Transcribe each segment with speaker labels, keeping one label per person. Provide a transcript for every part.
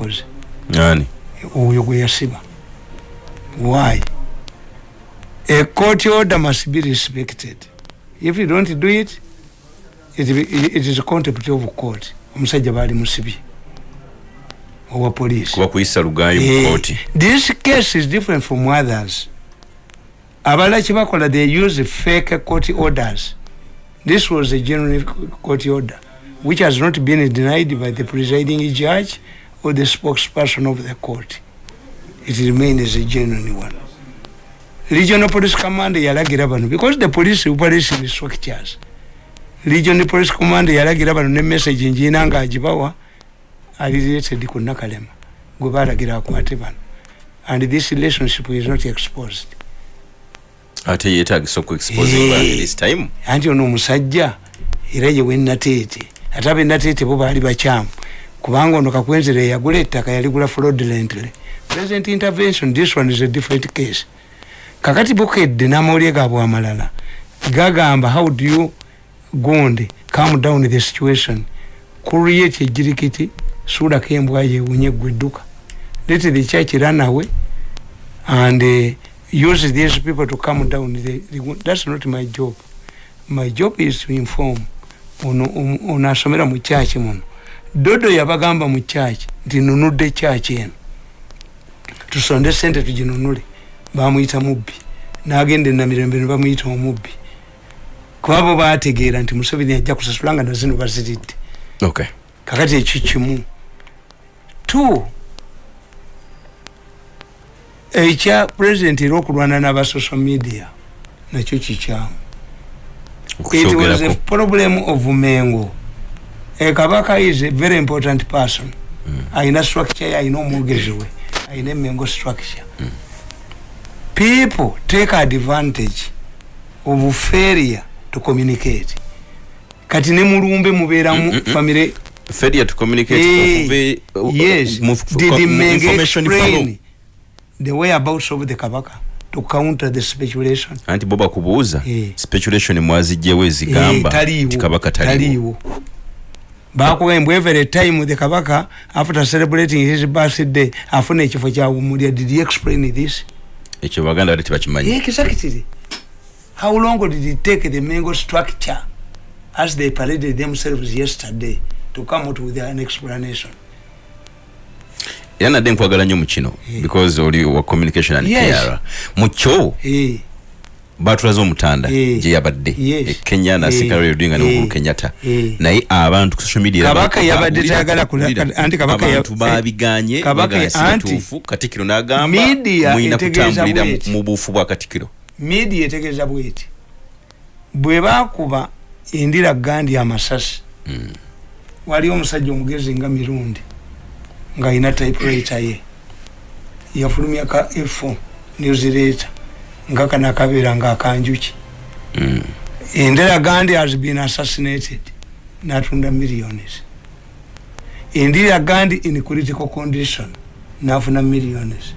Speaker 1: yakoze.
Speaker 2: Ani
Speaker 1: oyo gwe yasiba. Why? A court order must be respected. If you don't do it it, it is a contempt of court. Omusajja baali musibye. Owa police
Speaker 2: kuba kuyisa lugayi
Speaker 1: Eh,
Speaker 2: mu kooti
Speaker 1: this case is different from others. Abalala kyebakola they use fake court orders. This was a genuine court order which has not been denied by the presiding judge or the spokesperson of the court. It remains a genuine one. Regional police command yalagira bano because the police operation structures regional police command yalagira bano ne message njiina nga agibawa ali related ku nakalema gwe balagira akwate bano. And this relationship is not exposed.
Speaker 2: Ate yetagisa okuexposing
Speaker 1: Eh.
Speaker 2: this time.
Speaker 1: Anti ono omusajja era ye wenateete ate abenateete bo baali bakyamu kubanga ono kakwenzera eyagula ettaka yaligula fraudulently present intervention this one is a different case. Kakati bukedde n'amawulire gaabwe amalala gagamba how do you gonde calm down the situation? Create ejirikiti suulako embwa yewunye gwedduka let the church run away and uh, use these people to calm down the, the, that's not my job. My job is to inform. Ono asomera mu kyaki muno dodo yabagamba mu kyaki nti nunudde kyaki eno. Tusonde sente tuginunule. Bamuyita mubbi. Nagenda enamirembe ne bamuyita omubbi. Kuba bo bategeera nti museveni ajja kusasula nga nazino baziridde
Speaker 2: okay.
Speaker 1: Kakati ekyo kimu. Two ekya president era okulwana n'aba social media nakyo kikyamu. It was a problem of mengo kabaka is a very important person. Ayina structure ye ayina omwogezi we ayina emengo structure. People take advantage of failure to communicate. Kati ne mulumbe mubeeramu famire
Speaker 2: failure to communicate
Speaker 1: Eh,
Speaker 2: okuve- uh,
Speaker 1: yes.
Speaker 2: mu-
Speaker 1: did
Speaker 2: mu- information
Speaker 1: explain the whereabouts of the kabaka to counter the speculation?
Speaker 2: Anti bo bakubuuza
Speaker 1: Eh.
Speaker 2: speculation mwazijjewo ezigamba
Speaker 1: Eh, taliiwo.
Speaker 2: nti kabaka taliwo
Speaker 1: taliiwo bakugamba every time the kabaka after celebrating his birthday afuna ekifo kyawumulya did he explain this?
Speaker 2: Ekyo baganda bali tebakimanyi.
Speaker 1: Exactly. How long did it take the mango structure as they paraded themselves yesterday to come out with an explanation?
Speaker 2: Era nadde nkwagala nnyo mu kino because oli wa communication and
Speaker 1: Yes.
Speaker 2: Mu kyo?
Speaker 1: Eh,
Speaker 2: batulaze omutanda
Speaker 1: Eh.
Speaker 2: gye yabadde. E kenya nasikala
Speaker 1: Eh.
Speaker 2: odinga
Speaker 1: Eh.
Speaker 2: n'ohuru kenyatta. Naye abantu ku social media
Speaker 1: Kabaka
Speaker 2: ba-
Speaker 1: yabadde tayagala anti Kabaka
Speaker 2: abantu babiganye
Speaker 1: Kabaka
Speaker 2: baga
Speaker 1: ya-
Speaker 2: si
Speaker 1: anti
Speaker 2: kituufu katikiro n'agamba
Speaker 1: etegeeza
Speaker 2: kutambulira mu- buufu bwa katikiro
Speaker 1: media etegeeza bweti. Bwe bakuba endira gandi amasasi waliwo omusajja omugezi nga mirundi ng'alina typewriter ye. Yafulumya ka f newsletter nga kano akabeera nga akanjuki endera gandi has been assassinated natunda millions. Endira gandi in critical condition nafuna millions.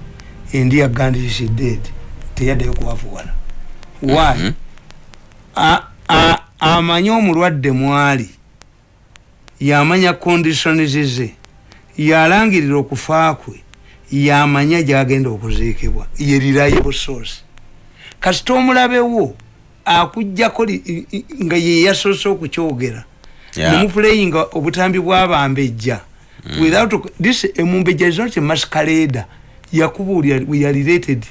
Speaker 1: Endira gandi is dead teyaddeyo kubavuwala why?
Speaker 2: Mhm.
Speaker 1: A- a- amanye omulwadde mwali yamanya conditions ze yalangirira okufa kwe yamanya gyagenda okuziikibwa ye reliable source kasita omulabewo i- nga ye yasoose okukyogera.
Speaker 2: Yeah.
Speaker 1: nemuplayinga obutambi bwabambejja without this emumbejja is not a masquerade yakubuulira we are related.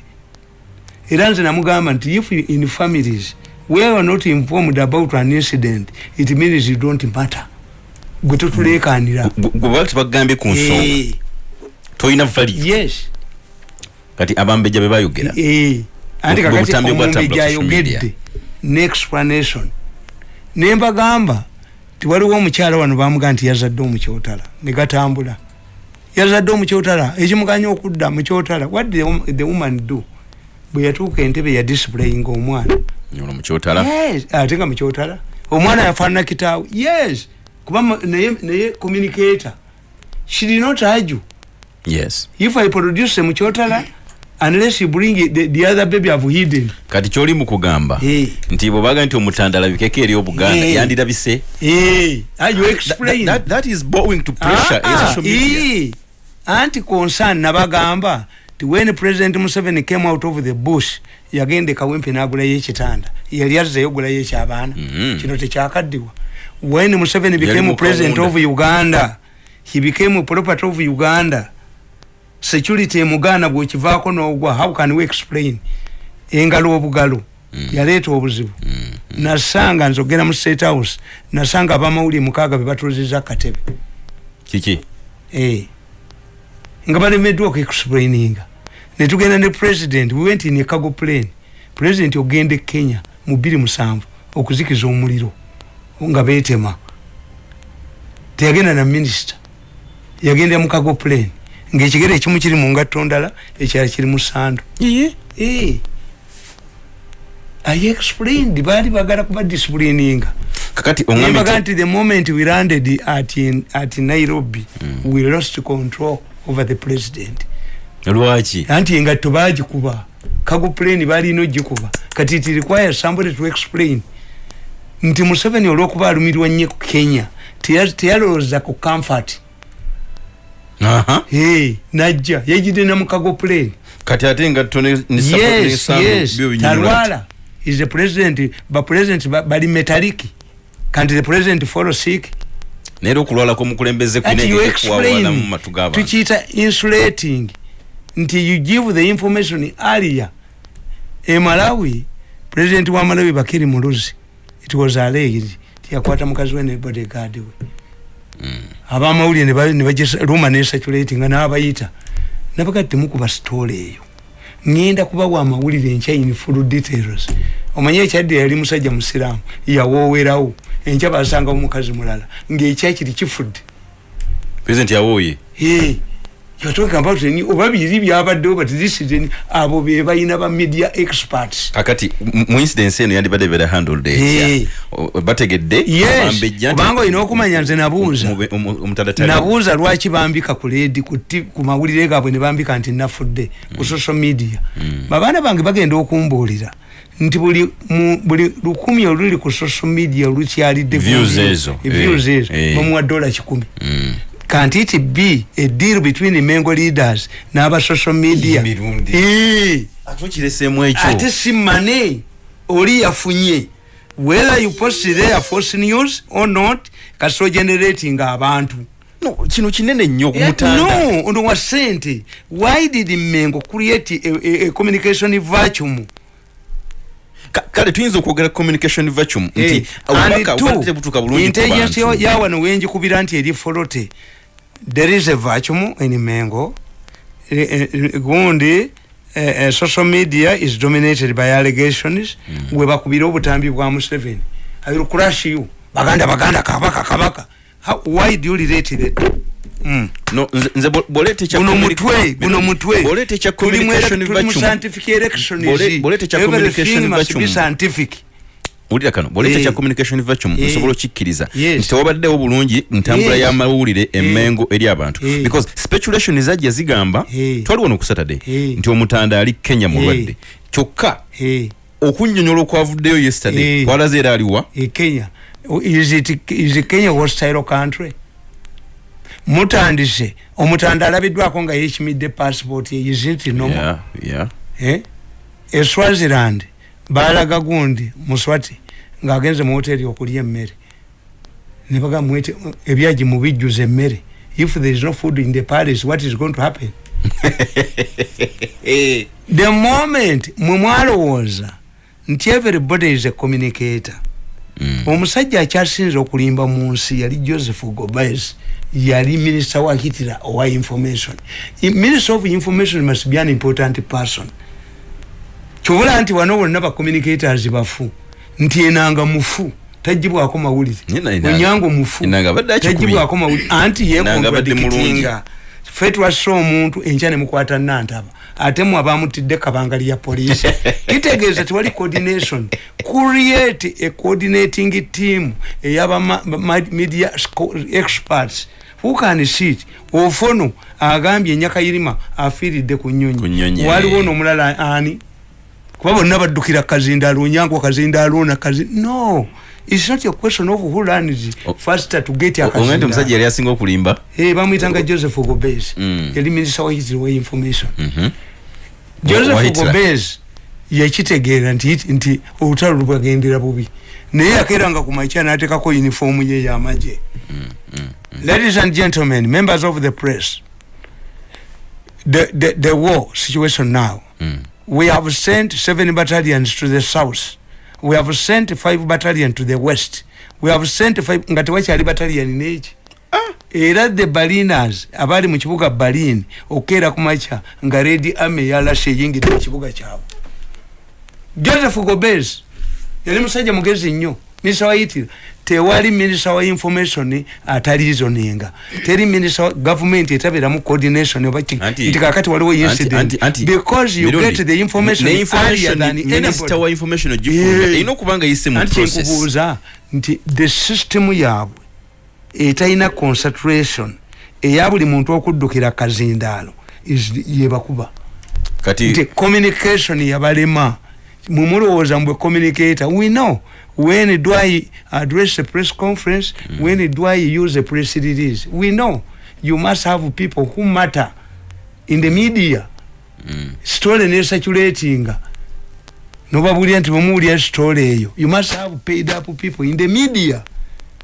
Speaker 1: Era nze namugamba nti if in families we are not informed about an incident it means you don't matter. Gwe totulekanira.
Speaker 2: Gwe baba tebagambye ku nsonga.
Speaker 1: Eh,
Speaker 2: tolina value.
Speaker 1: Yes.
Speaker 2: Kati abambejja be bayogera.
Speaker 1: Eh, anti
Speaker 2: Bwe
Speaker 1: kakati
Speaker 2: butambi bwatambula
Speaker 1: omumbejja
Speaker 2: social media.
Speaker 1: ayogedde ne explanation. Nembagamba tiwaliwo omukyala wano bamugaa nti yazadde omukyotala. Negatambula yazadde omukyotala. Ekimuganya okudda mukyotala what did the wom- the woman do? Bwe yatuuka entebe ya displaying omwana ate nga mukyotala. Omwana yafaanana kitaawe. Yes kuba naye communicator. She did not argue.
Speaker 2: Yes.
Speaker 1: If i produce mukyotala unless you bring it, the, the other baby i've hidden
Speaker 2: kati kyoli mu kugamba
Speaker 1: Eh.
Speaker 2: nti bwebaga nti omutanda alabikeko eri obuganda
Speaker 1: Eh.
Speaker 2: yandirabise
Speaker 1: Hey, are you
Speaker 2: That-
Speaker 1: explain?
Speaker 2: that- that is bowing to pressure
Speaker 1: Ah,
Speaker 2: media
Speaker 1: eh. anti concern nabagamba ti when president museveni came out of the bush yagenda kawempe nagulayo ekitanda yali azzeyo gulayo ekyabaana
Speaker 2: Mhm.
Speaker 1: kino tekyakaddiwa when museveni became president of uganda he became property of uganda security emugaana bwekivaako n'ogwa how can we explain? Engalo obugalo yaleeta obuzibu. Nasanga nzogera mu state house nasanga abamawulire mukaaga be batuliziza akatebe
Speaker 2: kiki?
Speaker 1: Eh. nga balemeddwa okuexplaininga. Netugenda ne president we went in a cargo plane president ogenda e kenya mu bbiri musanvu okuzikiza omuliro nga beetema. Teyagenda na minisita yagenda mu cargo plane ngaekigere ekimu kiri mu ngatto ndala ekirala kiri mu sando Eh. i explained baali bagala kuba disciplininga.
Speaker 2: Kakati oŋambye
Speaker 1: nti the moment we landed at, in, at nairobi mm. we lost control over the president.
Speaker 2: Lwaki?
Speaker 1: Anti engatto bagikuba kago plane balina ogikuba kati it requires somebody to explain. Nti museveni olwokuba alumirwa nnyo ku kenya teya- teyalowooza ku comfort
Speaker 2: aha
Speaker 1: hey, najja yajidde na mu kago plane.
Speaker 2: Kati ate engatto ne- ne support
Speaker 1: yes
Speaker 2: n'ensambu
Speaker 1: yes. talwala. Is the president bapresident ba- bali metaliki kanti the president follow sick
Speaker 2: naye era okulwala kw'omukulembeze
Speaker 1: Ati you explain.
Speaker 2: matu g'abantu
Speaker 1: tukiyita insulating. Nti you give the information earlier. E malawi president wa malawi bakiri muluzi it was alleged. Tiyakwata mukazi we ne bodyguard we abamawulire ne ba- ne bagiruma nesaculatinga n'abayita. Nabaga temukuba sitoola eyo. Ŋŋenda kubawa amawulire enkya in full details. Omanye ekyadde yali musajja musiraamu yawoowerawo. Enkya basangawo mukazi mulala ng'ekya kiri kifudde.
Speaker 2: President yawooye
Speaker 1: Hey, you're talking about any oba biri byabaddewo but this is any abo be balina ba media experts.
Speaker 2: Kakati m- mu incidence eno yandibadde beera handled
Speaker 1: Hey.
Speaker 2: etya O- bategedde
Speaker 1: yes.
Speaker 2: abambejja nti-
Speaker 1: kubanga olina okumanya nze nabuuza.
Speaker 2: Mube- omu- omutadatali
Speaker 1: nabuuza lwaki bambika ku ledi ku ku mawulire gaabwe ne bambika nti nafudde ku social media. Babaana bange bagenda okumbuulira nti buli mu- buli lukumi oluli ku social media lukyalidde
Speaker 2: Views ezo,
Speaker 1: views
Speaker 2: eh,
Speaker 1: ezo.
Speaker 2: eh.
Speaker 1: bamuwa dola kikumi.
Speaker 2: Mm.
Speaker 1: Can't it be a deal between mengo leaders n'aba social media.
Speaker 2: Emirundi.
Speaker 1: Eh.
Speaker 2: ate okireseemu ekyo.
Speaker 1: Ate si mane oli yafunye. Whether you post there false news or not kaso generating abantu.
Speaker 2: No, kino kinene nnyo
Speaker 1: Eh,
Speaker 2: kumutanda
Speaker 1: no ono wa sente. Why did mengo create a, a, a communication vacuum
Speaker 2: kale tuyinza okwogera communication vacuum
Speaker 1: Eh,
Speaker 2: nti obubaka butuuka bulungi
Speaker 1: intelligence ya-
Speaker 2: bantu.
Speaker 1: ya wano wenjikubira nti eri folote. There is a vacuum in mengo. Eh, eh, gundi eh, social media is dominated by allegations. We bakubira obutambi bwa museveni. I will crush you? Baganda baganda kabaka kabaka How, why do you relate that mm.
Speaker 2: no nze- bw'oleeta ekya
Speaker 1: guno mutwe guno mutwe mu ele-
Speaker 2: communication vacuum
Speaker 1: scientific
Speaker 2: bw'oleeta ekya
Speaker 1: Everything
Speaker 2: communication vacuum.
Speaker 1: scientific
Speaker 2: wulira kano bw'oleeta
Speaker 1: Eh.
Speaker 2: ekya communication vacuum
Speaker 1: Eh.
Speaker 2: nsobola okukikkiriza
Speaker 1: Yes.
Speaker 2: nti tewabaddewo bulungi ntambula
Speaker 1: Yes.
Speaker 2: y'amawulire emmengo eri abantu
Speaker 1: Eh.
Speaker 2: because speculation zajja zigamba
Speaker 1: Eh.
Speaker 2: twali wano ku saturday
Speaker 1: Eh.
Speaker 2: nti omutanda ali kenya mulwadde
Speaker 1: Eh.
Speaker 2: kyokka
Speaker 1: hey.
Speaker 2: okunnyonnyola okwavuddeyo yesterday
Speaker 1: Eh.
Speaker 2: kwalaze era aliwa
Speaker 1: e Kenya is it is Kenya hostile country? Mutandise. Omutanda alabiddwako nga yekimidde passport ye isn't normal
Speaker 2: Yeah, yeah.
Speaker 1: eh? E Swaziland balaga gundi muswati ng'agenze mu hoteli okulya emmere. Ne bagamba mwete ebyagi mubijjuza emmere. If there is no food in the palace what is going to happen? The moment mwe mwalowooza nti everybody is a communicator
Speaker 2: Mm.
Speaker 1: Omusajja akyasinze okulimba mu nsi yali joseph gobes yali minisita wa hitler owa information. Minister of information must be an important person. Kyobula nti wano bonna bacommunicators bafu nti enanga mufu tagibwako mawulire. Onyango mufu tagibwako mawulire. Anti
Speaker 2: mulungi.
Speaker 1: yekontradikitinga ffe twassa omuntu enkya nemukwata nantaba ate mwe abamutidde kabanga lya poliisi. Kitegeeza tewali coordination. Create a coordinating team eyaba media experts. Who can sit? Ofono agambye enyakayirima afiiridde ku nyonyi waliwo nomulala ani? Kuba bonna baddukira kazindaalo onyango kazindaalo na kazi no its not a question of who
Speaker 2: O-
Speaker 1: faster to get
Speaker 2: O- ongende omusajja
Speaker 1: akazindaalo
Speaker 2: yali asinga okulimba.
Speaker 1: Eh, bamuyitanga joseph gobes
Speaker 2: Mm.
Speaker 1: yali minisita wa hitiri wa information.
Speaker 2: Mhm. Wa
Speaker 1: joseph
Speaker 2: Hitler.
Speaker 1: gobes yakitegeera nti nti olutalo lubwagendera bubi. Naye yakeranga ku makya n'ateekako uniform ye y'amagye. Ladies and gentlemen members of the press the, the, the war situation now.
Speaker 2: Mm.
Speaker 1: we have sent seven battalions to the south we have sent five battalion to the west. We have sent five nga tewakyali battalion neeki era the balinas abali mu kibuga balin okukeera ku makya nga red army yalashe eyingidde mu kibuga kyabwe. Joseph gobes yali musajja mugezi nnyo minisita wa itira tewali minisita wa information atalizoninga teri minisita gavumenti etabeeramu coordination oba nti kakati waliwo incident because you
Speaker 2: Mirundi,
Speaker 1: get the information earlier than
Speaker 2: minisita wa
Speaker 1: anybody
Speaker 2: information ogifulumya
Speaker 1: Yeah.
Speaker 2: erina okuba nga yise mu process.
Speaker 1: kyenkubuuza nti the system yaabwe etalina concentration eya buli muntu okuddukira kazindaalo yebakuba nti
Speaker 2: kati
Speaker 1: communication yabalema. Mumulowooza mbwe communicator we know when do i address a press conference? Mm. when do i use a press release? We know. You must have people who matter in the media.
Speaker 2: Mm.
Speaker 1: story nesaculatinga nobabulira nti bwemuwulira story eyo. You must have paid up people in the media.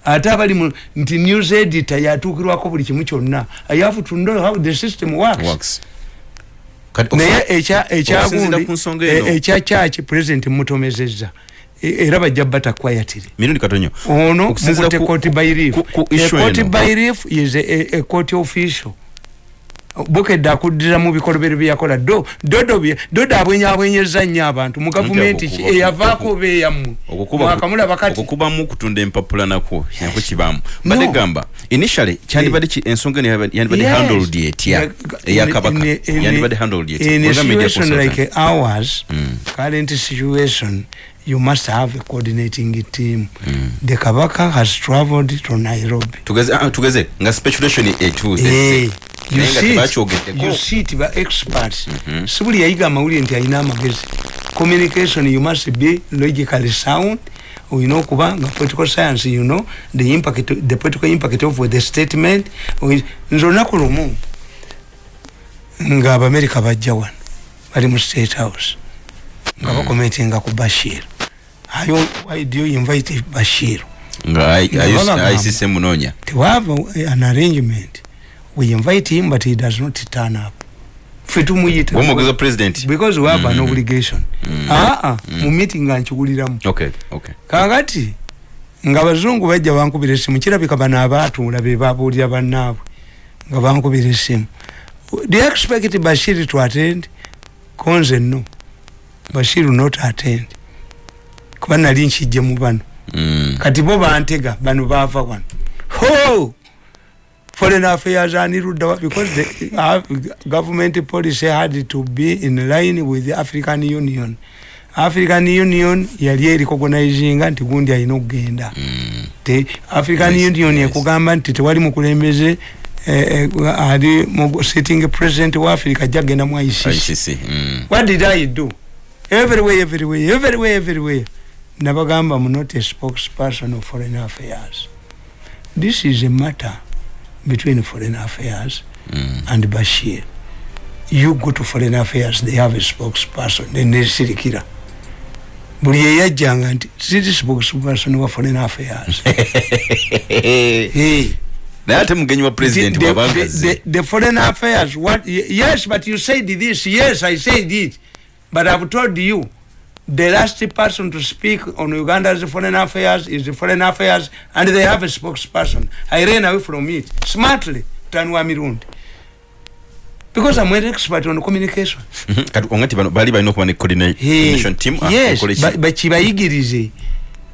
Speaker 1: Ate abali mu nti news editor yatuukirwako buli kimu kyonna. I have to know how the system works,
Speaker 2: works. Kati
Speaker 1: naye ekya-
Speaker 2: okusinziira
Speaker 1: ekyagundi
Speaker 2: ku nsonga eno-
Speaker 1: e- ekya kyaki president mutomezezza. E- era bajja bata kwayatire
Speaker 2: mirundi katonyo.
Speaker 1: Ono
Speaker 2: ku-
Speaker 1: court by relief
Speaker 2: issue
Speaker 1: court
Speaker 2: eno.
Speaker 1: by relief is a, a, court official. Bukedde akuddira mu bikolobero byeyakola do dodo bye dodo abwenyabwenyeza nnyo abantu. Mu gavumenti ki?
Speaker 2: okukuba-
Speaker 1: eyavaako beeyammwe mwakamulaba kati
Speaker 2: okukubamu okutunda empapula nakwo nako kibamu badde
Speaker 1: No.
Speaker 2: gamba initially kyandibadde ki ensonga yandibadde- yandibadde
Speaker 1: Yes.
Speaker 2: handled etya
Speaker 1: Yeah,
Speaker 2: eya
Speaker 1: in-
Speaker 2: kabaka.
Speaker 1: in-
Speaker 2: yandibadde handled etya
Speaker 1: in a situation like ours
Speaker 2: Mm.
Speaker 1: current situation you must have a coordinating team. The kabaka has travelled to nairobi.
Speaker 2: Tugeze ah, tugeze. Nga speculation etuuze
Speaker 1: Eh, you see you see it ba experts. Si buli yayiga amawulire nti alina amagezi communication you must be logically sound. Olina okuba nga political science you know the impact the political impact of the statement. Nze olunaku lumu nga abamerika bajja wano. Bali mu state house. Nga bakomentinga ku bashir why do you invite bashir.
Speaker 2: ICC munoonya
Speaker 1: to have an arrangement. We invite him but he does not turn up. Fe tumuyita
Speaker 2: womwogeza president?
Speaker 1: Because we have an
Speaker 2: Mhm.
Speaker 1: obligation. Aa mu meeting nga nkiwuliramu
Speaker 2: okay okay.
Speaker 1: Kakati nga abazungu bajja bankubira esimu kirabika bano abaatuula be babuulira bannaabwe nga bankubira esimu do you expect bashir to attend? Konze no bashir not attend kuba nali nkijje mu bano
Speaker 2: Mm.
Speaker 1: kati bo bantega bano bava wano ho foreign affairs aniruddawa because the uh, government policy had to be in line with the african union african union yali ericognizinga nti gundi alina okugenda
Speaker 2: Mm.
Speaker 1: te african
Speaker 2: Yes,
Speaker 1: union
Speaker 2: yes.
Speaker 1: ekugamba nti tewali mukulembeze eh, eh, ali sitting president wa africa ajja kgenda mu. ICC
Speaker 2: mm.
Speaker 1: what did i do everywhere everywhere everywhere everywhere nabagamba not a spokesperson of foreign affairs. This is a matter between foreign affairs
Speaker 2: Mm.
Speaker 1: and bashir. You go to foreign affairs they have a spokesperson nesirikira buli yeyajjanga nti siri spokesperson wa foreign affairs.
Speaker 2: Naye ate mugenyi wa president
Speaker 1: the, foreign affairs what yes but you said this yes i said it but i've told you the last person to speak on uganda's foreign affairs is the foreign affairs and they have a spokesperson. I ran away from it smartly tanwa mirundi. Because i'm an expert on communication.
Speaker 2: Mhm. kati ongati bano bali balina okuba ne coordination team ah,
Speaker 1: yes ba- bakibayigirize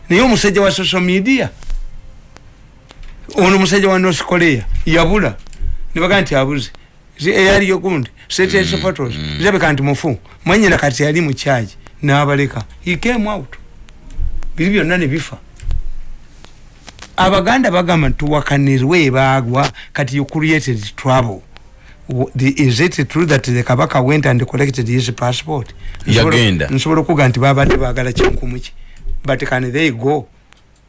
Speaker 1: naye omusajja wa social media. Ono musajja wa north korea yabula. Nebaga nti abuze. Zi- eyaliyo gundi satellite photos. Zirabika nti mufu. Mwanyina kati yali mukyaji nabaleka. He came out. Biri byonna nebifa abaganda bagamba tuwakanirwe bagwa kati you created trouble. The- is it true that the kabaka went and collected his passport?
Speaker 2: Yagenda.
Speaker 1: nsobola okuga nti babadde baagala kinkumuki but can they go?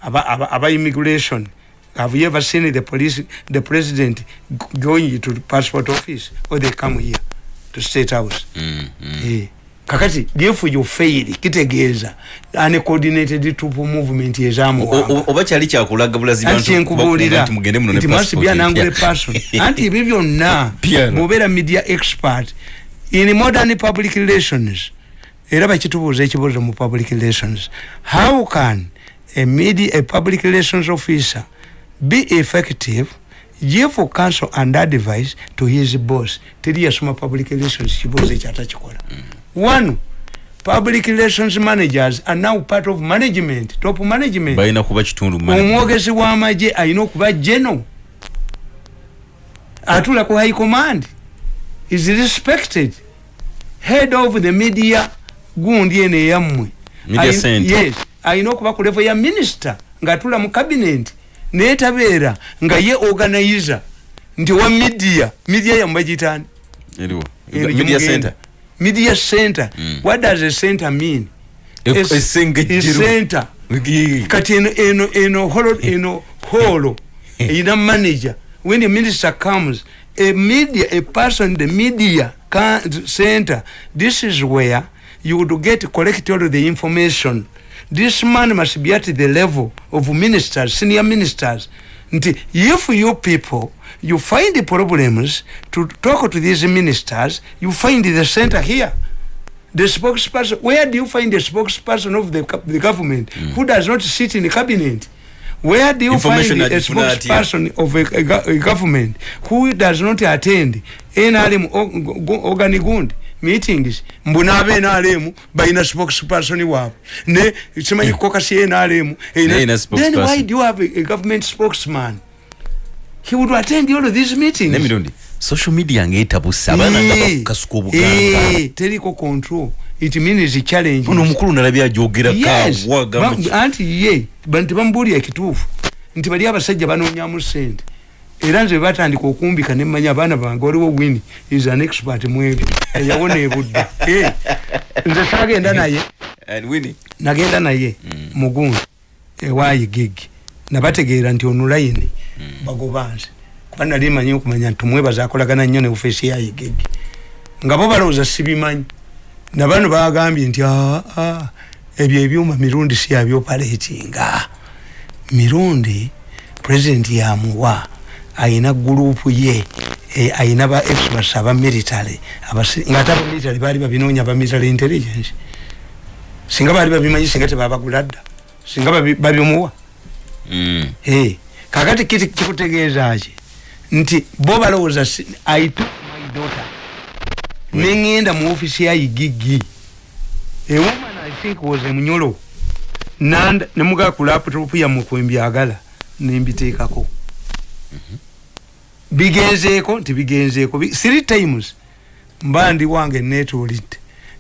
Speaker 1: Aba, aba, aba immigration. Have you ever seen the police the president going to the passport office? Or they come here to state house?
Speaker 2: Mm, mm.
Speaker 1: Eh, kakati if you fail kitegeeza. Uncoordinated troop movement
Speaker 2: oba kyali kyakulaga bulazi
Speaker 1: anti
Speaker 2: bantu
Speaker 1: kyenkubuulira
Speaker 2: nti
Speaker 1: must be an angry person. Anti ebyo byonna bwobeera media expert. In modern public relations era bakitubuuza ekibuuzo mu public relations. How can a, media, a public relations officer be effective give counsel and advice to his boss? Teri yasoma public relations kibuuzo ekyo atakikola one public relations managers are now part of management top management.
Speaker 2: Balina kuba kitundu mu
Speaker 1: omwogezi w'amagye alina okuba geno atula ku high command. Is respected. Head of the media gundi eno eyammwe
Speaker 2: Media
Speaker 1: Ayi-
Speaker 2: center.
Speaker 1: yes alina okuba ku level ya minister ng'atula mu cabinet naye tabeera nga ye organizer. Nti wa media. Media yammwe bagitani
Speaker 2: eriwo.
Speaker 1: Eno
Speaker 2: media center. Mm.
Speaker 1: what does a center mean? A center. Kati eno eno eno holo eno holo. Erina manager. When the minister comes a media a person in the media center this is where you would get collect all the information. This man must be at the level of ministers senior ministers. Nti if you people you find the problems to talk to these ministers you find the center here. The spokesperson where do you find the spokesperson of the, the government who does not sit in the cabinet? Where do you find a spokesperson of a, a, a government who does not attend nrm o- go- organigund meetings? Mbuna aba nrm balina spokesperson waabwe ne simanyi kokasi nrm then why do you have a, a government spokesman he would attend all of these meetings.
Speaker 2: N'emirundi social media ngaetabusa abaana nga
Speaker 1: Eh,
Speaker 2: bakukasuka obuganga
Speaker 1: eh, teriko control. It means challenge
Speaker 2: ono omukulu nalabye ajogerako
Speaker 1: Yes.
Speaker 2: awa
Speaker 1: Ba-
Speaker 2: gamba ki-
Speaker 1: anti ye banti bamubuulira ekituufu. Nti bali abasajja banoonyamu sente era nze batandika okumbika nemanya abaana bange waliwo wini is an expert mu ebyo. Eyawona ebudde. Eh, nze sagenda naye.
Speaker 2: And Winnie,
Speaker 1: nagenda naye mugundi ewayigigi nabategeera nti onulayini bagobanze kuba nali manyi okumanya nti tumwebaza akolagana nnyo ne ofeesi yayigigi nga bo balowooza sibimanyi. Nabano bagambye nti "Ah, ah, ebyo ebyuma mirundi si yabyopaleetinga mirundi pulezidenti yamuwa ayina gurupu ye e, ayina ba experts aba military ngaate aba military baali babinoonya ba military intelligence. Singa baali babimanyi singa tebabagula dda singa babi- babimuwa kakati kiti kikutegeeza ki? Nti bo balowooza I took my daughter. Neŋŋenda mu ofisi ya igigi. A woman i think was a munyolo. Nanda- nemugaa ku laptop yammwe kwembyagala nembiteekako bigenzeeko nti bigenzeeko Bi- three times. Mba ndi wange netuulidde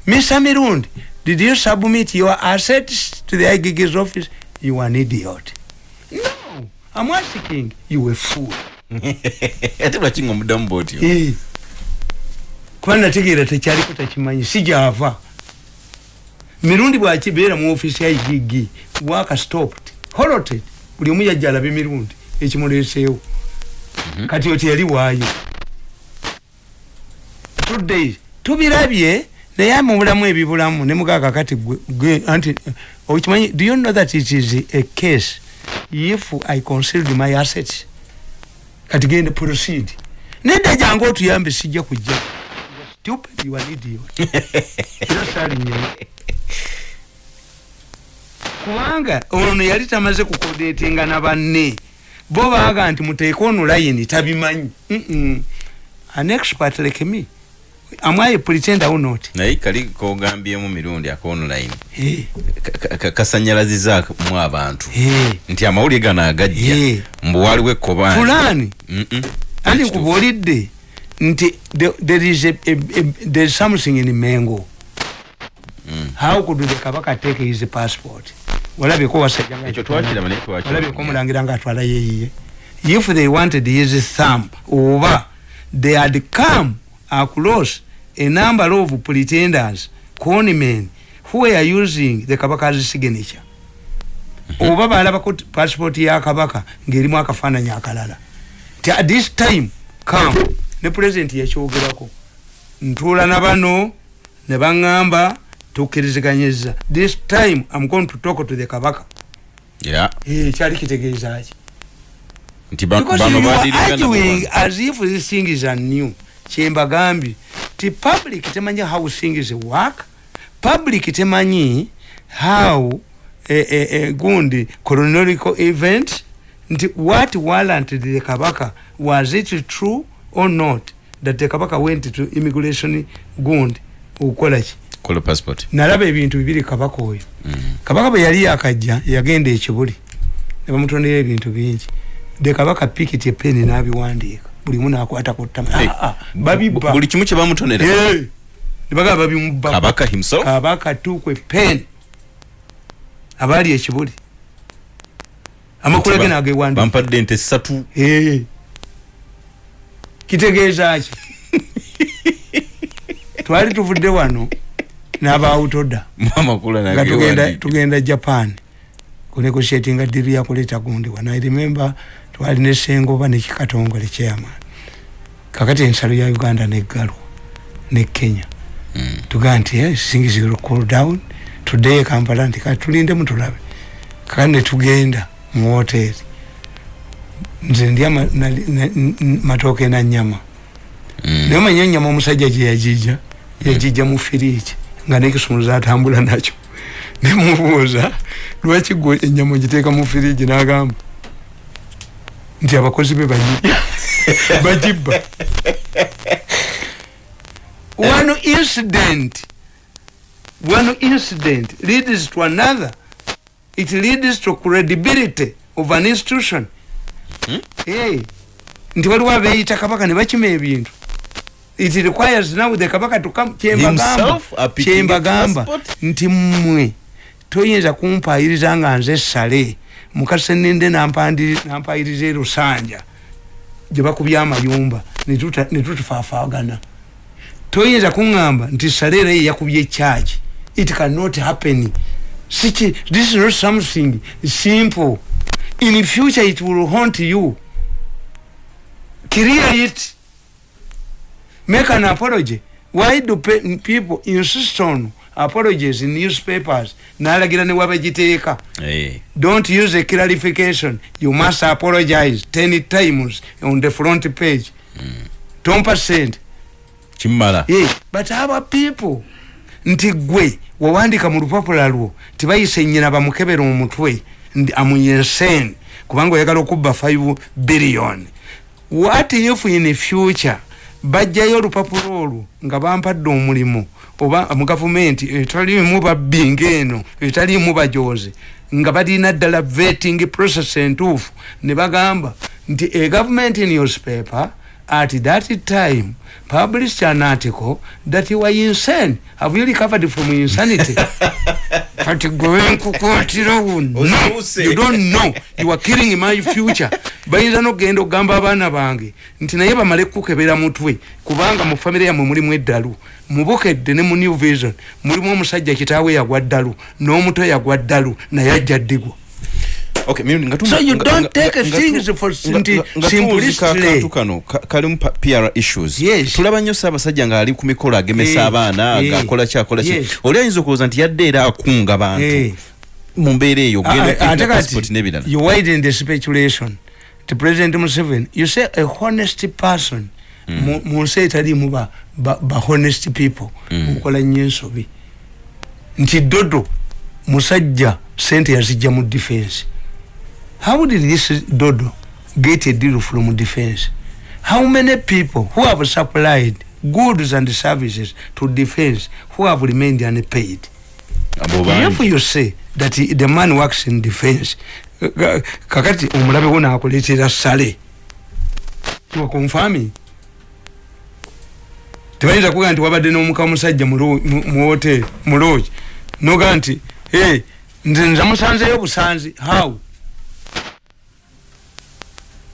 Speaker 1: mr mirundi did you submit your assets to the igig's office? You an idiot i'm asking you a fool.
Speaker 2: Ate lwaki nga omuddamu bwotyo
Speaker 1: Eh. kuba nategeera tekyaliko takimanyi? Si gyava mirundi bwakibeera mu ofisi ya igigi waka stopped. Holoted buli omu yajja alabe mirundi ekimuleeseewo. Kati oti yali waayo. Two days tubirabye naye mu bulamu ebibulamu ne mugaaga kati gwe- gwe anti okimanyi do you know that it is a case if i concealed my assets kati gende proceed. Nedda jange otuyambe sijja kujja stupid you are idiot. Era salinyeyo kubanga ono yali tamaze kukodetinga na banne. Bo baaga nti muteeke ono layini tabimanyi. Mm-mm. an expert like me am I a pretender or not?
Speaker 2: Naye kali kogambyemu mirundi akonoline
Speaker 1: Eh,
Speaker 2: kasanyalazizamu abantu.
Speaker 1: Eh,
Speaker 2: nti amawulire gano agajja. Mbu waliwo ekkobanyi
Speaker 1: fulani?
Speaker 2: Mm-mm.
Speaker 1: andi nkubuulidde nti the- there is a, a, a, there is something in mengo.
Speaker 2: Mm.
Speaker 1: how could the kabaka take his passport? Walabyeko wasajja nga
Speaker 2: ekyo twakiraba naye twakiraba.
Speaker 1: walabyeko omulangira nga atwala yeyiye if they wanted his thumb oba they had come across a number of pretenders conmen who were using the kabaka's signature. Oba balabako t- passport ya kabaka ng'erimu akafaananyi akalala. Ti at this time come ne president yakyogerako ntuula na bano ne baŋŋamba tukkiriziganyiza this time am going to talk to the kabaka.
Speaker 2: Yeah.
Speaker 1: Eh, kyali kitegeeza ki?
Speaker 2: Nti ba-
Speaker 1: because
Speaker 2: bano
Speaker 1: you are
Speaker 2: badirigana
Speaker 1: arguing as if this thing is anew kyembagambye ti public temanyi how things work. Public temanyi how eh, eh, eh, gundi chronological event. Nti what warranted the kabaka was it true or not that the kabaka went to immigration gundi? Okukola ki?
Speaker 2: Kola passport.
Speaker 1: Nalaba ebintu bibiri kabaka oyo.
Speaker 2: Mm.
Speaker 1: kabaka bwe yali yakajja yagenda ekibuli ne bamutondera ebintu bingi. De kabaka pikiti epeni n'abiwandiika bulimu nakwata ku ttama.
Speaker 2: Hey,
Speaker 1: Ah, ah, babibba
Speaker 2: buli kimu kye bamutonera?
Speaker 1: Eh, ne bagamba babimubba
Speaker 2: kabaka himself?
Speaker 1: Kabaka tuku epeni abaali ekibuli. Amakulu ge nagewandiika
Speaker 2: bampadde ente ssatu.
Speaker 1: Eh. kitegeeza ki? Twali tuvudde wano n'abawutoda
Speaker 2: amakulu
Speaker 1: nga tugenda tugenda japan kunegotiatinga diri yakuleta gundi. Wana i remember twali ne sengoba ne kikatongole chairman. Kakati ensalo ya uganda neggalwa ne kenya. Tugaa nti eh, things will cool down. Today kampala nti kati tulinde mutulabe kakati netugenda mu hoteri nze ndya matooke na nyama naye omanya enyama omusajja gye yagijja. Yagijja mu firiji nga nekisumuza atambula nakyo. Nemubuuza lwaki gwe enyama ogiteeka mu firiji n'agamba nti abakozi be bagibba one incident. One incident leads to another. It leads to credibility of an institution.
Speaker 2: Hmm?
Speaker 1: hey. nti waliwo abeeyita kabaka ne bakima ebintu. It requires now the kabaka to come kyembagamba. Nti mmwe toyinza kumpayiriza nga nze sale mukase nampandi- nampayiriza erusanja gye bakubya amayumba ne tuta- ne tutufaafagana toyinza kuŋŋamba nti sale era ye yakubye ekyaki it cannot happen. Siki this is not something simple. In future it will haunt you. Clear it. Make an apology. Why do pe people insist on apologies in newspapers. Nalagira ne wabagiteeka
Speaker 2: Eh,
Speaker 1: don't use a clarification. You must apologize 10 times on the front page. Tom percent.
Speaker 2: Kimala
Speaker 1: yeah. but our people nti gwe wawandika mu lupapula lwo tibayise nyina bamukebera omutwe ndi amuyensen kubanga oyagala okubba 5 billion. What if in future bajjayo olupapula olwo nga bampadde omulimu oba mu gavumenti etalimu babbi ngaeno etalimu bajoze nga balina ddala vetting process entuufu. Ne bagamba nti a government newspaper at that time published an article that you were insane. Have you recovered from insanity? Kati gwenkukotirawo no
Speaker 2: Osuuse.
Speaker 1: you don't know. You are killing my future bayinza nokugenda okugamba abaana bange nti naye bamale kukebera mutwe kubanga mu famire yammwe mulimu eddalu. Mubukedde ne mu new vision mulimu omusajja kitaawe yagwa ddalu n'omuto yagwa ddalu naye ajja ddigwa
Speaker 2: Okay, Mirundi, nga tu-
Speaker 1: So you don't take things for
Speaker 2: akantu kano ka- kalimu PR issues.
Speaker 1: Yes.
Speaker 2: tulaba nnyo saabasajja ng'ali ku mikolo agemesa abaana ng'akola ki akola ki.
Speaker 1: Yes.
Speaker 2: oli ayinza okulowooza nti yadde era akunga bantu mu mbeera eyo ogenda passport n'ebirala
Speaker 1: you widen the speculation to president museveni. You say a honest person. Mu- mu nsi etalimu ba, ba, honest people.
Speaker 2: Mm.
Speaker 1: okola nnyo ensobi nti dodo musajja sente yazijja mu defense. How did this dodo get a deal from defense? How many people who have supplied goods and services to defense who have remained unpaid? If you say that he- the man works in defense. Ka- kakati omulabe wo nakuleetera sale. Wakonfami tebayinza kuga nti wabadde n'omuka musajja mu hoteri mu loogi noga nti "Hey, nze nza musanzeyo busanzi. How?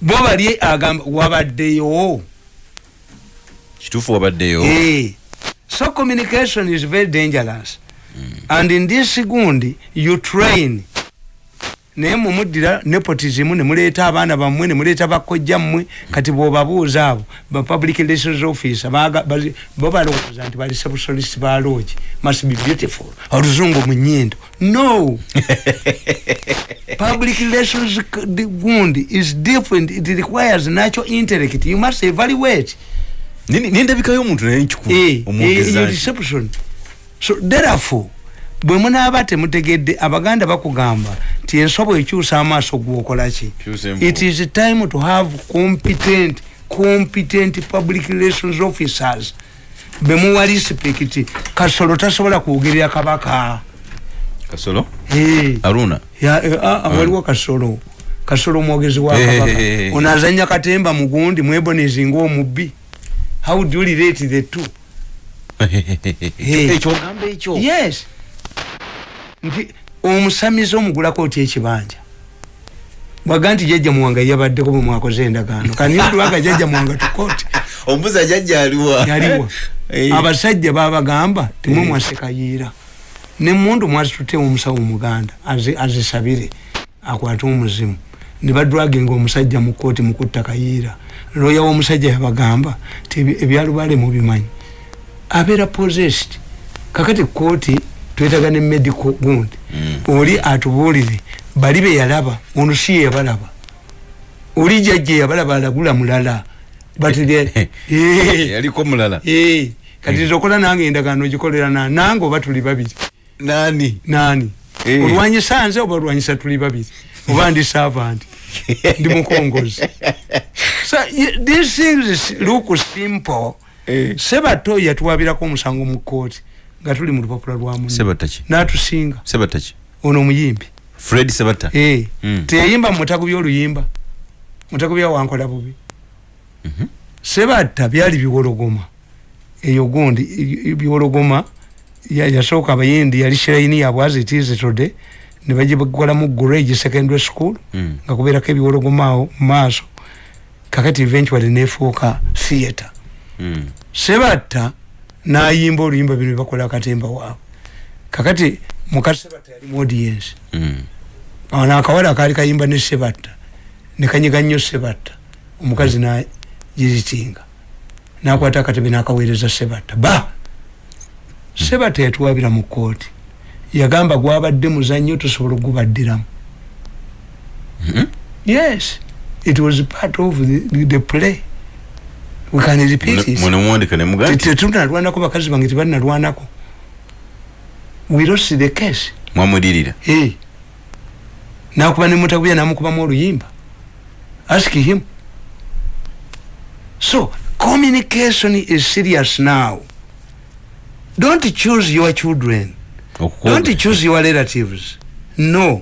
Speaker 1: Bo bali agamba wabaddeyo?
Speaker 2: Kituufu wabaddeyo?
Speaker 1: Eh. so communication is very dangerous and in this gundi you train. Naye mumuddira nepotism nemuleeta abaana bammwe nemuleeta bakojja mmwe kati bwobabuuza abo ba public relations bali- bo balowooza nti bali sebusolisi ba logi must be beautiful. Oluzungu mu nyindo no! Public relations gundi is different. It requires natural intellect. You must evaluate.
Speaker 2: Nini- nindabika y'omuntu naye nkikulu
Speaker 1: Eh, so therefore bwe munaaba temutegedde abaganda bakugamba nti ensobo ekyusa amaaso gwokolaki it is time to have competent competent public relations officers. Bemuwa respect kasolo tasobola kwogerera kabaka.
Speaker 2: Kasolo?
Speaker 1: Eh.
Speaker 2: aruna
Speaker 1: eh, ah, ah, waliwo kasolo. Kasolo omwogezi wa
Speaker 2: Eh,
Speaker 1: kabaka.
Speaker 2: eh, eh, eh.
Speaker 1: ono azanya katemba mugundi mwebonezi ngaomubbi how do you relate the two? Eh.
Speaker 2: Ekyo? Ogamba ekyo?
Speaker 1: Yes. Nti omusamize omugulako otya ekibanja. Bwaga nti jajja muwanga yabaddeko bwe mwakoze endagaano. Kaniyodwaga jajja muwanga tukooti
Speaker 2: ombuzi ajajja aliwa.
Speaker 1: Yaliwa. Abasajja babagamba timwe mwasekayiira nemundu mwazitutewo omusawo omuganda azi- azisabire akwate omuzimu. Nebadwaginga omusajja mu kooti mukutta kayiira loya womusajja yabagamba ti ebyalubale mubimanyi abeera possessed. Kakati kooti twetaga ne medical gundi oli atubuulire bali be yalaba ono si ye yabalaba. Oli jajja yabalaba alagula mulala. Batire
Speaker 2: yaliko mulala.
Speaker 1: Eh, kati zokola nange endagaano gikolera na nange oba tuli babiri?
Speaker 2: Nani?
Speaker 1: Nani?
Speaker 2: Eh.
Speaker 1: olwanyisa nze oba olwanyisa tuli babiri? Oba ndi servant? Ndi mukongozi? So these things look simple.
Speaker 2: Eh.
Speaker 1: Sebato yatuwabirako omusango mu kooti nga tuli mu lupapula lwa natusinga.
Speaker 2: Sebataki.
Speaker 1: Ono omuyimbi.
Speaker 2: Fred sebata.
Speaker 1: Eh,
Speaker 2: Mm.
Speaker 1: teyayimba mumutago byoluyimba mutago bya wankola bubi.
Speaker 2: Mhm.
Speaker 1: sebatta byali biwologoma. Eyo gundi biwologoma ya- yasooka abayindi yali shiraini yabwe as it is today ne bagikolamu grade secondary school
Speaker 2: Mm.
Speaker 1: nga kubeerako ebiwologoma awo mu maaso. Kakati eventually nefuuka theatre.
Speaker 2: Mm.
Speaker 1: Sebatta nayimba oluyimba bino bakola akatemba waabwe kakati muka sebatta yali mu audience.
Speaker 2: Mm.
Speaker 1: ono akawala kaali kayimba ne sebatta nekanyiga nnyo sebatta omukazi nagiritinga nakwata akatebe nakaweereza sebatta ba! Sebatta yatuwabira mu kooti yagamba gwabadde muzannyo tusobola ogubaddiramu
Speaker 2: Mhm.
Speaker 1: yes it was part of the, the play we can repeat it
Speaker 2: mwene muwandika nemuga nti
Speaker 1: tetunalwanako bakazi bange tebalinalwanako we lost the case.
Speaker 2: Mwamudirira
Speaker 1: Eh. nakuba nemutabuya namukubamu oluyimba. Ask him. So communication is serious now. Don't choose your children. Don't choose your relatives. No.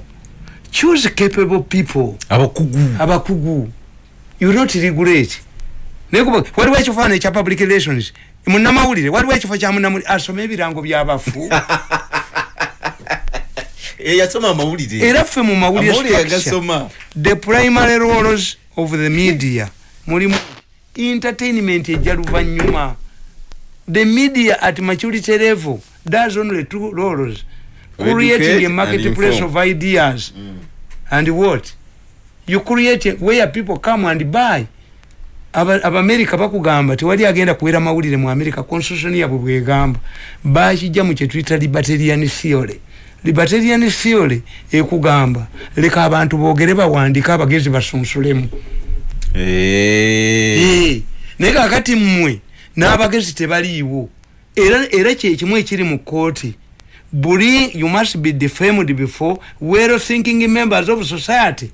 Speaker 1: Choose capable people.
Speaker 2: Abakugu.
Speaker 1: Abakugu. You not regulate nekuba waliwo ekifaananyi ekya public relations? Munamawulire waliwo ekifo kya munamawulire asome ebirango byabafu
Speaker 2: yasoma amawulire.
Speaker 1: Era ffe mu mawulire the primary roles of the media mulimu entertainment ejja luvanyuma. The media at maturity level does only two roles creating a marketplace of ideas. And what? You create where people come and buy abamerika bakugamba tewali agenda kuwera mawulire mu amerika constitution yabwe bwegamba bakijja mu kyetuyita libertarian theory. Libertarian theory ekugamba leka abantu boogere bawandike abagezi basunsulemu.
Speaker 2: Eh.
Speaker 1: Eh, naye kakati mmwe n'abagezi tebaliiwo. Era era kyekimu ekiri mu kooti buli you must be defamed before well thinking members of society.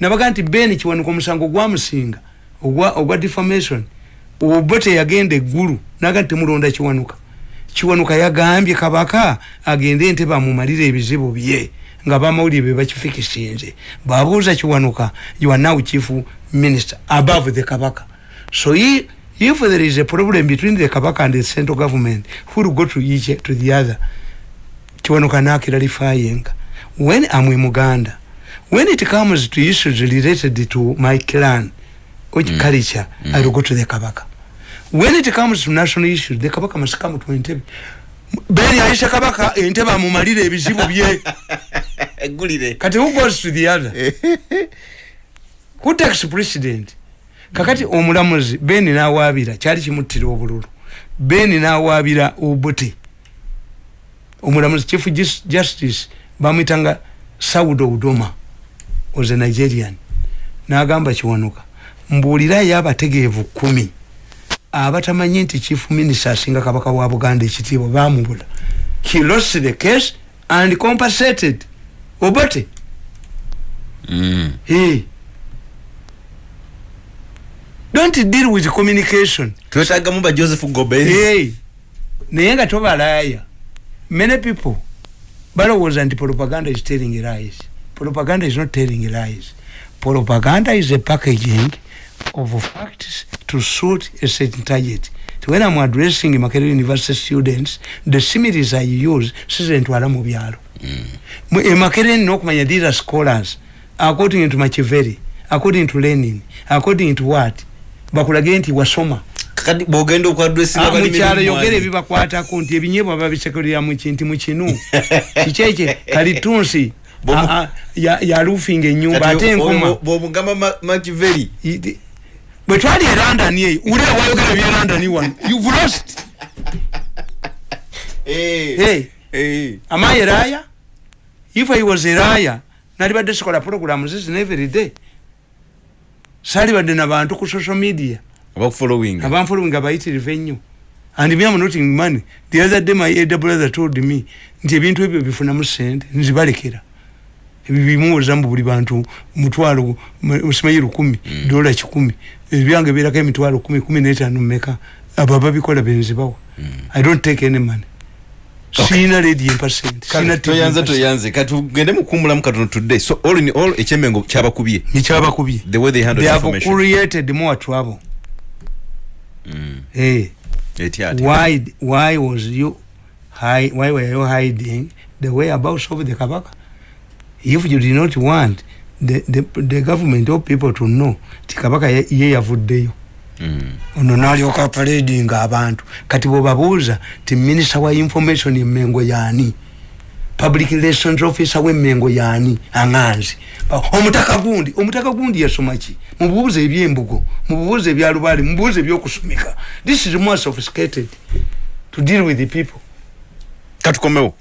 Speaker 1: Nabaga nti ben kiwanuka omusango gwamusinga ogwa ogwa defamation. Obo teyagenda eggulu naga temulonda kiwanuka. Kiwanuka yagambye kabaka agende ente bamumalire ebizibu bye nga bamawulire be bakifikisinze babuuza kiwanuka you are now chief minister above the kabaka. So he, if there is a problem between the kabaka and the central government who will go to each to the other? Kiwanuka nakiralifying when i'm in muganda when it comes to issues related to my clan which mm. culture mm. i will go to the kabaka. When it comes to national issues the kabaka must come to entebe beni aisha kabaka entebe amumalire ebizibu bye
Speaker 2: eggulire
Speaker 1: kati who goes to the other? Who takes precedent kakati omulamuzi beni nawabira kyali kimuttira obululu. Beni nawabira obote omulamuzi chief Jus- justice bamwitanga saudo udoma was a nigerian. Nagamba kiwanuka mbuulirayo abategeevu kumi abatamanyi nti chief minister asinga kabaka wa buganda ekitiibwa bamubula he lost the case and compensated. Obote?
Speaker 2: Mm.
Speaker 1: hey. don't deal with communication.
Speaker 2: Twetagamu ba joseph gobez
Speaker 1: hey. naye nga tobalaaya. Many people balowooza nti propaganda is telling lies. Propaganda is not telling lies. Propaganda is a packaging of facts to suit a certain target. When i'm addressing makerere university students the similes i use sizentwala mu byalo. Mu- e makerere okumanya these are scholars. According to machivery according to lenin according to what? Bakulage nti wasoma.
Speaker 2: Kati bwogenda okwadresinga
Speaker 1: Ah, mukyalo yogera ebibakwatako nti ebinyebwa babisekulira mukinti mukinu kikyekye kalitunsi
Speaker 2: Bomu-
Speaker 1: ah, ya- yalufinga enyumba ate enkoma
Speaker 2: bwomugamba makiveri
Speaker 1: Iti- bwe twali e london eyo ulira wayogera bye london wano you've lost. Hey, am I a liar? if i was a liar nalibadde sikola programs zino every day. Salibadde nabantu ku social media.
Speaker 2: Abakufollowing
Speaker 1: abanfollowing abayitirivu ennyo. And me am noting money the other day my elder brother told me nti ebintu ebyo bifunamu sente nzibalekera. Ebyo bimuwoza mbu buli bantu mutwalo osimanyi lukumi dola kikumi ebyange birako emitwalo kumi kumi n'etaano mmeka abo ababikola benzibawa i don't take any money. Siina ledi empasent siina
Speaker 2: toyanze toyanze. Kati tugende mukumbulamu katono today. So all in all ekyemengo kyabakubye?
Speaker 1: Nikyabakubye.
Speaker 2: The way they handle
Speaker 1: they have
Speaker 2: information.
Speaker 1: created more trouble.
Speaker 2: Mm.
Speaker 1: hey.
Speaker 2: eti ati.
Speaker 1: Why why was you hi, why were you hiding the whereabouts of the kabaka? If you did not want the, the, the government or people to know ti kabaka ye yavuddeyo.
Speaker 2: Mm.
Speaker 1: ono nalyoka paradinga abantu. Kati bwebabuuza ti minisita wa information emengo yaani public relations officer w'emengo yaani aŋanzi omutaka gundi omutaka gundi yasoma ki? Mubuuza ebyembugo mubuuza ebyalubaale mubuuza ebyokusomeka. This is more sophisticated to deal with the people.
Speaker 2: Katukomewo